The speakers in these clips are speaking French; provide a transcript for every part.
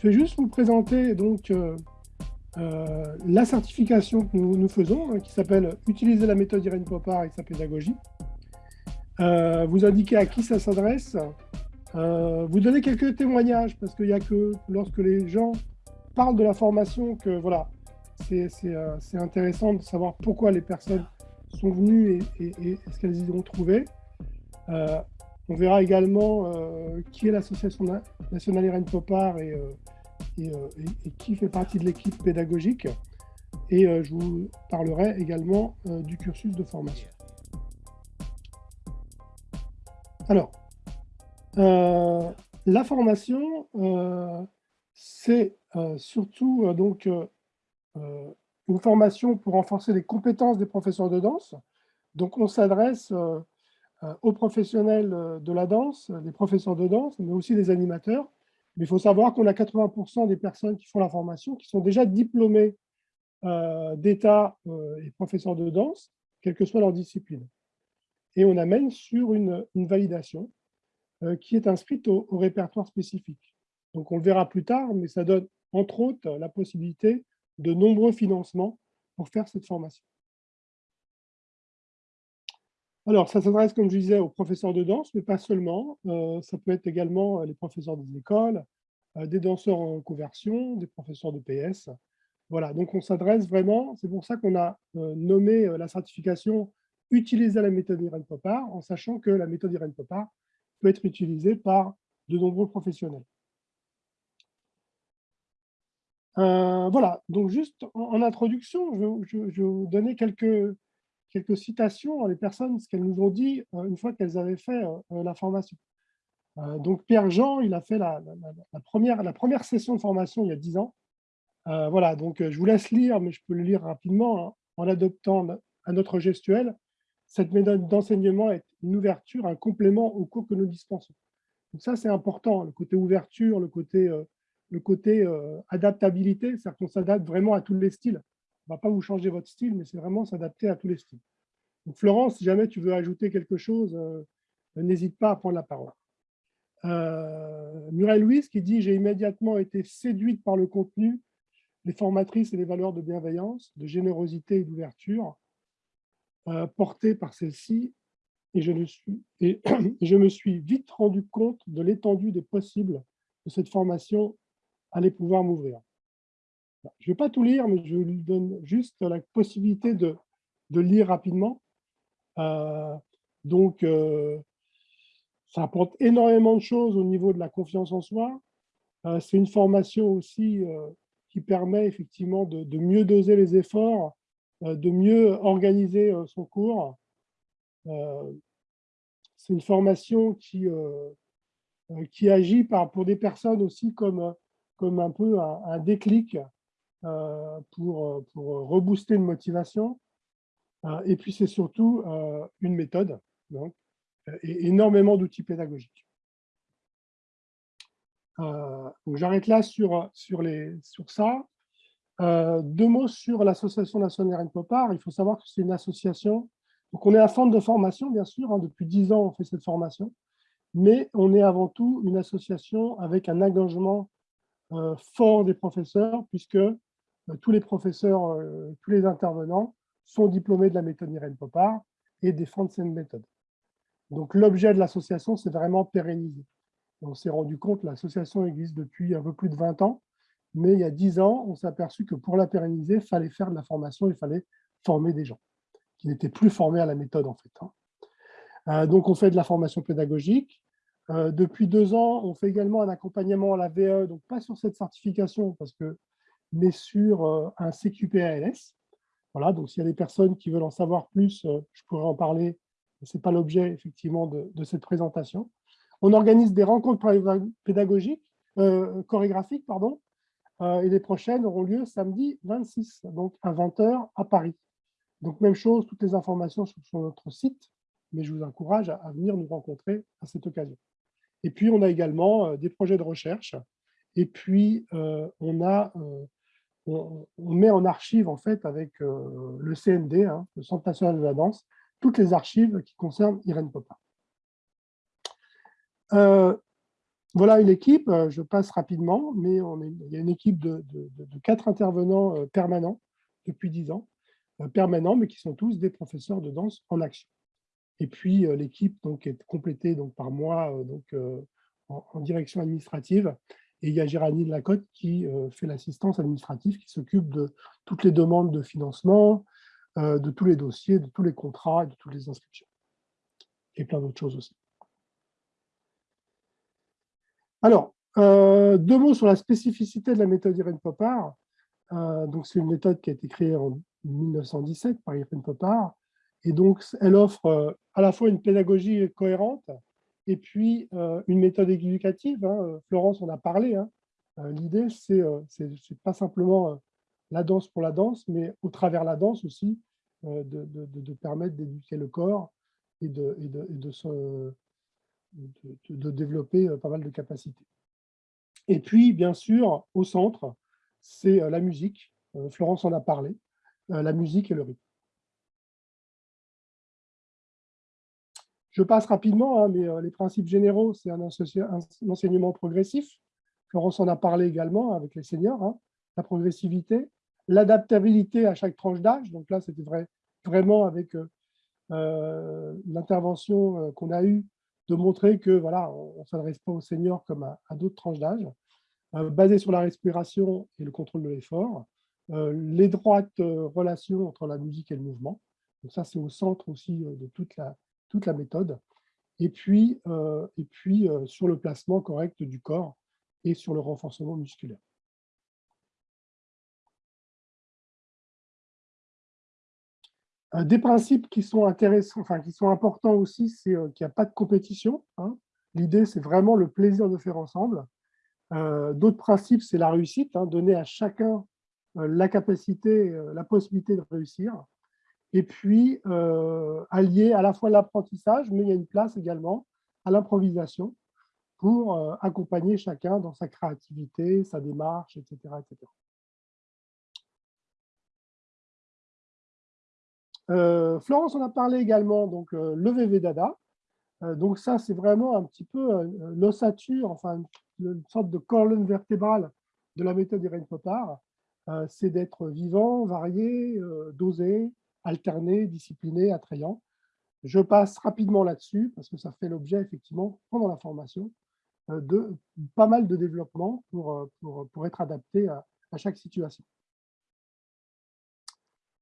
Je vais juste vous présenter donc la certification que nous, faisons, hein, qui s'appelle « Utiliser la méthode Irène Popard et sa pédagogie ». vous indiquez à qui ça s'adresse, vous donnez quelques témoignages, parce qu'il n'y a que lorsque les gens parlent de la formation que voilà, c'est intéressant de savoir pourquoi les personnes sont venues et, ce qu'elles y ont trouvé. Euh, on verra également euh, qui est l'association nationale Irène Popard et, euh, et, qui fait partie de l'équipe pédagogique. Et je vous parlerai également du cursus de formation. Alors, la formation, c'est surtout donc une formation pour renforcer les compétences des professeurs de danse. Donc, on s'adresse euh, euh, aux professionnels euh, de la danse, des professeurs de danse, mais aussi des animateurs. Mais il faut savoir qu'on a 80% des personnes qui font la formation qui sont déjà diplômées d'État et professeurs de danse, quelle que soit leur discipline. Et on amène sur une, validation qui est inscrite au, au répertoire spécifique. Donc, on le verra plus tard, mais ça donne, entre autres, la possibilité de nombreux financements pour faire cette formation. Alors, ça s'adresse, comme je disais, aux professeurs de danse, mais pas seulement. Euh, ça peut être également euh, les professeurs des écoles, euh, des danseurs en conversion, des professeurs de PS. Voilà, donc on s'adresse vraiment, c'est pour ça qu'on a nommé la certification « Utiliser la méthode Irène Popard », en sachant que la méthode Irène Popard peut être utilisée par de nombreux professionnels. Voilà, donc juste en, introduction, je, vais vous donner quelques, quelques citations, les personnes, ce qu'elles nous ont dit euh, une fois qu'elles avaient fait euh, la formation. donc Pierre-Jean, il a fait la, première, la première session de formation il y a 10 ans. voilà, donc je vous laisse lire, mais je peux le lire rapidement, hein, en adoptant à notre gestuelle. Cette méthode d'enseignement est une ouverture, un complément au cours que nous dispensons. Donc ça, c'est important, le côté ouverture, le côté le côté euh, adaptabilité, c'est-à-dire qu'on s'adapte vraiment à tous les styles. Ne va pas vous changer votre style, mais c'est vraiment s'adapter à tous les styles. Donc Florence, si jamais tu veux ajouter quelque chose, euh, n'hésite pas à prendre la parole. Euh, Muriel Louise qui dit « J'ai immédiatement été séduite par le contenu, les formatrices et les valeurs de bienveillance, de générosité et d'ouverture portées par celle-ci, et, je me suis vite rendu compte de l'étendue des possibles de cette formation allez pouvoir m'ouvrir. Je ne vais pas tout lire, mais je lui donne juste la possibilité de, de lire rapidement. Euh, donc, euh, ça apporte énormément de choses au niveau de la confiance en soi. Euh, c'est une formation aussi qui permet effectivement de, mieux doser les efforts, de mieux organiser son cours. c'est une formation qui, qui agit pour des personnes aussi comme comme un peu un, déclic pour, pour rebooster une motivation. Euh, et puis, c'est surtout euh, une méthode, donc, et énormément d'outils pédagogiques. J'arrête là sur, sur, les, sur ça. deux mots sur l'association nationale Rennes Popard. Il faut savoir que c'est une association. Donc, on est un centre de formation, bien sûr. Hein, depuis dix ans, on fait cette formation. Mais on est avant tout une association avec un engagement euh, fort des professeurs, puisque euh, tous les professeurs, euh, tous les intervenants sont diplômés de la méthode Irène Popard et défendent cette méthode. Donc l'objet de l'association, c'est vraiment pérenniser. On s'est rendu compte, l'association existe depuis un peu plus de 20 ans, mais il y a 10 ans, on s'est aperçu que pour la pérenniser, il fallait faire de la formation, il fallait former des gens qui n'étaient plus formés à la méthode en fait. Hein. donc on fait de la formation pédagogique, euh, depuis deux ans, on fait également un accompagnement à la VE, donc pas sur cette certification, parce que, mais sur euh, un CQP-ALS. Voilà, donc s'il y a des personnes qui veulent en savoir plus, euh, je pourrais en parler, mais ce n'est pas l'objet effectivement de, cette présentation. On organise des rencontres pédagogiques, chorégraphiques, pardon, et les prochaines auront lieu samedi 26, donc à 20h à Paris. Donc même chose, toutes les informations sont sur notre site, mais je vous encourage à venir nous rencontrer à cette occasion. Et puis, on a également euh, des projets de recherche. Et puis, euh, on, a, euh, on, met en archive, en fait, avec le CND, hein, le Centre national de la danse, toutes les archives qui concernent Irène Popin. voilà une équipe, je passe rapidement, mais il y a une équipe de, quatre intervenants permanents depuis dix ans, permanents, mais qui sont tous des professeurs de danse en action. Et puis l'équipe est complétée donc par moi donc en, direction administrative, et il y a Géraldine Lacotte qui fait l'assistance administrative, qui s'occupe de toutes les demandes de financement, de tous les dossiers, de tous les contrats de toutes les inscriptions. Et plein d'autres choses aussi. Alors, euh, deux mots sur la spécificité de la méthode Irène Popard. Euh, c'est une méthode qui a été créée en 1917 par Irène Popard. Et donc, elle offre euh, à la fois une pédagogie cohérente et puis une méthode éducative. Hein. Florence en a parlé. Hein. L'idée, c'est pas simplement la danse pour la danse, mais au travers la danse aussi, de, permettre d'éduquer le corps et de, de, développer euh, pas mal de capacités. Et puis, bien sûr, au centre, c'est euh, la musique. Euh, Florence en a parlé, la musique et le rythme. Je passe rapidement, hein, mais les principes généraux, c'est un, enseignement progressif. Florence en a parlé également avec les seniors. Hein. La progressivité, l'adaptabilité à chaque tranche d'âge. Donc là, c'était vrai, vraiment avec l'intervention qu'on a eue de montrer que voilà, on ne s'adresse pas aux seniors comme à, d'autres tranches d'âge, euh, basé sur la respiration et le contrôle de l'effort, euh, euh, relations entre la musique et le mouvement. Donc ça, c'est au centre aussi de toute la, toute la méthode. Et puis, et puis sur le placement correct du corps et sur le renforcement musculaire. Euh, des principes qui sont intéressants, enfin qui sont importants aussi, c'est euh, qu'il n'y a pas de compétition. Hein. L'idée, c'est vraiment le plaisir de faire ensemble. Euh, d'autres principes, c'est la réussite, hein, donner à chacun la capacité, la possibilité de réussir. Et puis, allier à la fois l'apprentissage, mais il y a une place également à l'improvisation pour accompagner chacun dans sa créativité, sa démarche, etc. etc. Euh, Florence en a parlé également, donc euh, le VV Dada. Euh, donc ça, c'est vraiment un petit peu l'ossature, enfin une, sorte de colonne vertébrale de la méthode Irène Popard. c'est d'être vivant, varié, dosé, alterné, discipliné, attrayant. Je passe rapidement là-dessus parce que ça fait l'objet, effectivement, pendant la formation, de pas mal de développement pour, pour, être adapté à chaque situation.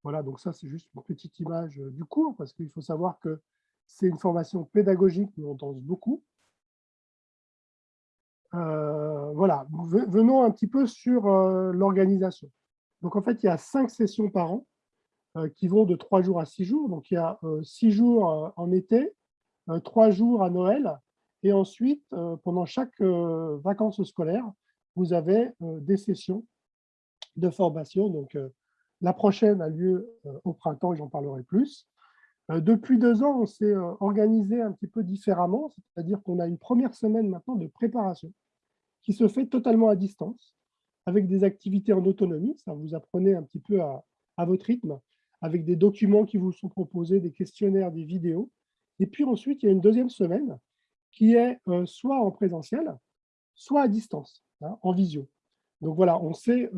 Voilà, donc ça, c'est juste une petite image euh, du cours, parce qu'il faut savoir que c'est une formation pédagogique, mais on danse beaucoup. Euh, voilà, venons un petit peu sur euh, l'organisation. Donc, en fait, il y a cinq sessions par an qui vont de trois jours à six jours. Donc, il y a six jours en été, trois jours à Noël, et ensuite, pendant chaque vacances scolaires, vous avez des sessions de formation, donc la prochaine a lieu euh, au printemps et j'en parlerai plus. Euh, depuis deux ans, on s'est euh, organisé un petit peu différemment, c'est-à-dire qu'on a une première semaine maintenant de préparation qui se fait totalement à distance, avec des activités en autonomie, ça vous apprenez un petit peu à, votre rythme, avec des documents qui vous sont proposés, des questionnaires, des vidéos. Et puis ensuite, il y a une deuxième semaine qui est soit en présentiel, soit à distance, hein, en visio. Donc voilà, on s'est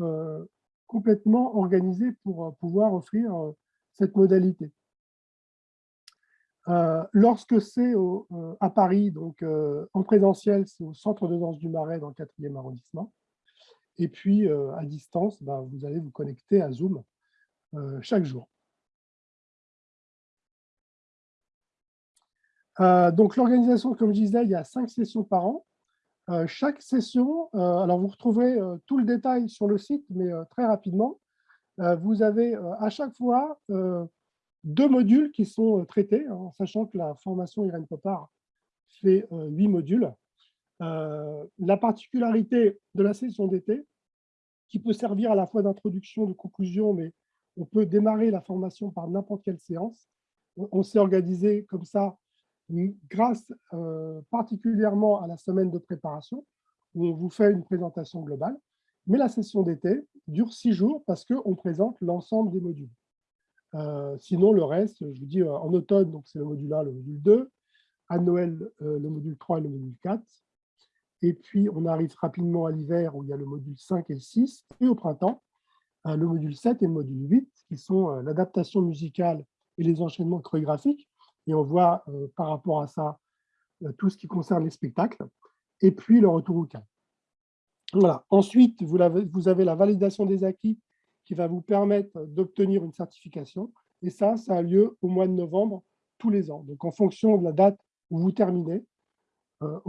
complètement organisé pour euh, pouvoir offrir euh, cette modalité. Euh, lorsque c'est à Paris, donc en présentiel, c'est au Centre de danse du Marais dans le 4e arrondissement. Et puis, à distance, bah, vous allez vous connecter à Zoom chaque jour. donc, l'organisation, comme je disais, il y a cinq sessions par an. Euh, chaque session, euh, alors vous retrouverez euh, tout le détail sur le site, mais très rapidement, vous avez à chaque fois deux modules qui sont traités, hein, en sachant que la formation Irène Popard fait huit modules. la particularité de la session d'été, qui peut servir à la fois d'introduction, de conclusion, mais on peut démarrer la formation par n'importe quelle séance. On s'est organisé comme ça grâce euh, particulièrement à la semaine de préparation, où on vous fait une présentation globale. Mais la session d'été dure six jours parce qu'on présente l'ensemble des modules. Euh, sinon, le reste, je vous dis, euh, en automne, c'est le module 1, le module 2, à Noël, le module 3 et le module 4. Et puis, on arrive rapidement à l'hiver où il y a le module 5 et le 6. Et au printemps, le module 7 et le module 8, qui sont l'adaptation musicale et les enchaînements chorégraphiques. Et on voit par rapport à ça tout ce qui concerne les spectacles. Et puis, le retour au calme. Voilà. Ensuite, vous avez, la validation des acquis qui va vous permettre d'obtenir une certification. Et ça, ça a lieu au mois de novembre tous les ans. Donc, en fonction de la date où vous terminez, euh,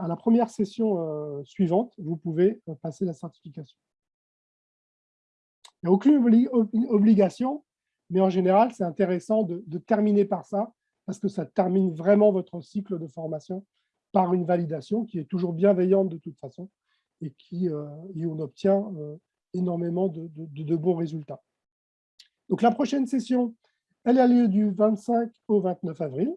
à la première session euh, suivante, vous pouvez euh, passer la certification. Il n'y a aucune obligation, mais en général, c'est intéressant de, terminer par ça, parce que ça termine vraiment votre cycle de formation par une validation qui est toujours bienveillante de toute façon et qui et on obtient énormément de, bons résultats. Donc la prochaine session, elle a lieu du 25 au 29 avril.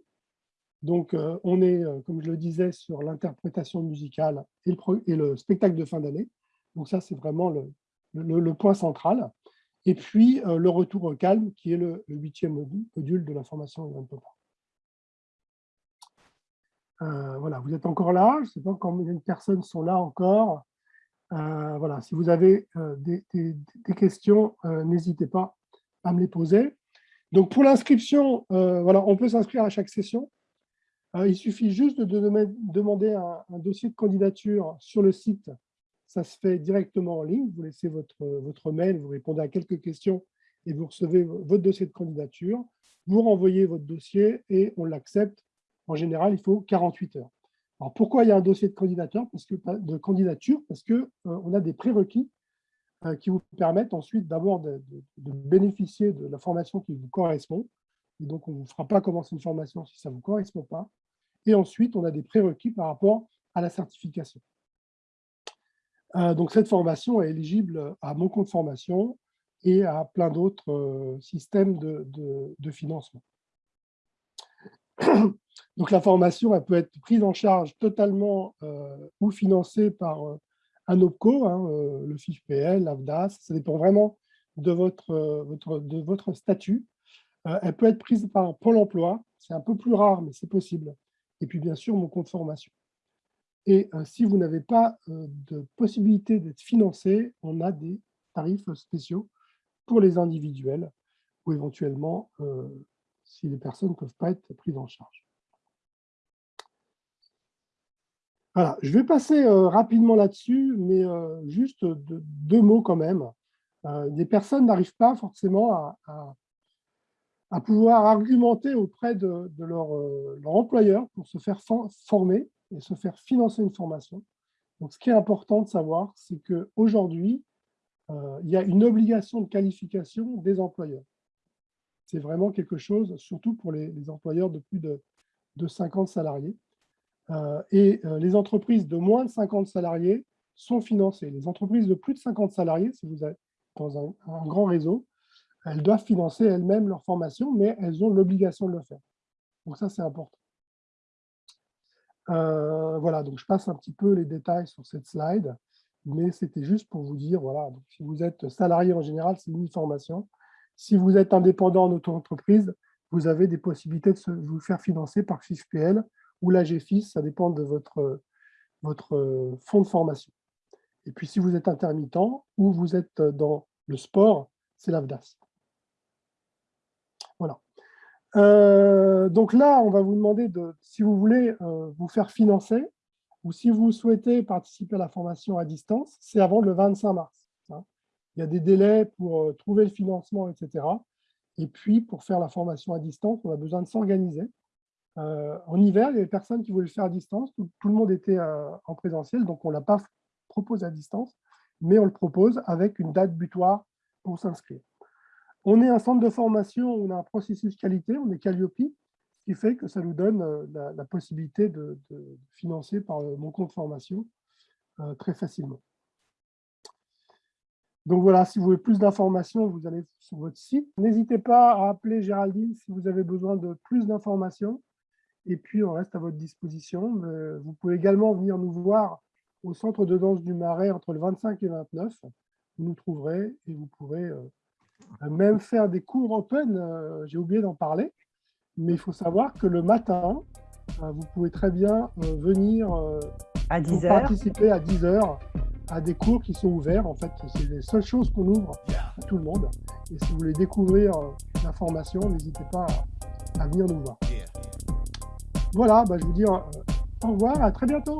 Donc, euh, on est, euh, comme je le disais, sur l'interprétation musicale et le, spectacle de fin d'année. Donc ça, c'est vraiment le, le, point central. Et puis, euh, le retour au calme, qui est le, huitième module de la formation Euh, voilà, vous êtes encore là. Je ne sais pas combien de personnes sont là encore. voilà, si vous avez des, questions, n'hésitez pas à me les poser. Donc, pour l'inscription, voilà, on peut s'inscrire à chaque session. Euh, il suffit juste de demander un, dossier de candidature sur le site. Ça se fait directement en ligne. Vous laissez votre, votre mail, vous répondez à quelques questions et vous recevez votre dossier de candidature. Vous renvoyez votre dossier et on l'accepte. En général, il faut 48 heures. Alors, pourquoi il y a un dossier de candidature? Parce que, de candidature? Parce qu'on euh, a des prérequis euh, qui vous permettent ensuite d'abord de, bénéficier de la formation qui vous correspond. Et donc, on ne vous fera pas commencer une formation si ça ne vous correspond pas. Et ensuite, on a des prérequis par rapport à la certification. Euh, donc, cette formation est éligible à mon compte formation et à plein d'autres euh, systèmes de, financement. Donc, la formation peut être prise en charge totalement euh, ou financée par un OPCO, hein, le FIFPL, l'AVDAS, ça dépend vraiment de votre, votre, de votre statut. elle peut être prise par Pôle emploi, c'est un peu plus rare, mais c'est possible et puis bien sûr mon compte formation. Et euh, si vous n'avez pas euh, de possibilité d'être financé, on a des tarifs spéciaux pour les individuels ou éventuellement euh, si les personnes ne peuvent pas être prises en charge. Voilà, je vais passer rapidement là-dessus, mais juste deux mots quand même. des personnes n'arrivent pas forcément à pouvoir argumenter auprès de, euh, leur, employeur pour se faire former et se faire financer une formation. Donc, ce qui est important de savoir, c'est qu'aujourd'hui, euh, il y a une obligation de qualification des employeurs. C'est vraiment quelque chose, surtout pour les, employeurs de plus de, 50 salariés. Euh, et les entreprises de moins de 50 salariés sont financées. Les entreprises de plus de 50 salariés, si vous êtes dans un grand réseau, elles doivent financer elles-mêmes leur formation, mais elles ont l'obligation de le faire. Donc ça, c'est important. Euh, voilà, donc je passe un petit peu les détails sur cette slide, mais c'était juste pour vous dire, voilà, si vous êtes salarié en général, c'est une formation. Si vous êtes indépendant en auto-entreprise, vous avez des possibilités de vous faire financer par FIFPL ou la GFIS, ça dépend de votre, votre fonds de formation. Et puis si vous êtes intermittent ou vous êtes dans le sport, c'est l'AVDAS. Euh, donc là, on va vous demander de, si vous voulez euh, vous faire financer ou si vous souhaitez participer à la formation à distance, c'est avant le 25 mars. Hein. Il y a des délais pour euh, trouver le financement, etc. Et puis, pour faire la formation à distance, on a besoin de s'organiser. en hiver, il y avait personne qui voulait le faire à distance. Tout, tout le monde était en présentiel, donc on ne l'a pas proposé à distance, mais on le propose avec une date butoir pour s'inscrire. On est un centre de formation, on a un processus qualité, on est Calliope, ce qui fait que ça nous donne euh, la, possibilité de, financer par euh, mon compte formation euh, très facilement. Donc voilà, si vous voulez plus d'informations, vous allez sur votre site. N'hésitez pas à appeler Géraldine si vous avez besoin de plus d'informations. Et puis, on reste à votre disposition. Vous pouvez également venir nous voir au centre de danse du Marais entre le 25 et le 29. Vous nous trouverez et vous pourrez même faire des cours open, euh, j'ai oublié d'en parler, mais il faut savoir que le matin, euh, vous pouvez très bien euh, venir À 10 pour heures. participer à 10 heures à des cours qui sont ouverts. En fait, c'est les seules choses qu'on ouvre à tout le monde. Et si vous voulez découvrir euh, l'information, n'hésitez pas à, à venir nous voir. Voilà, bah, je vous dis euh, au revoir, à très bientôt.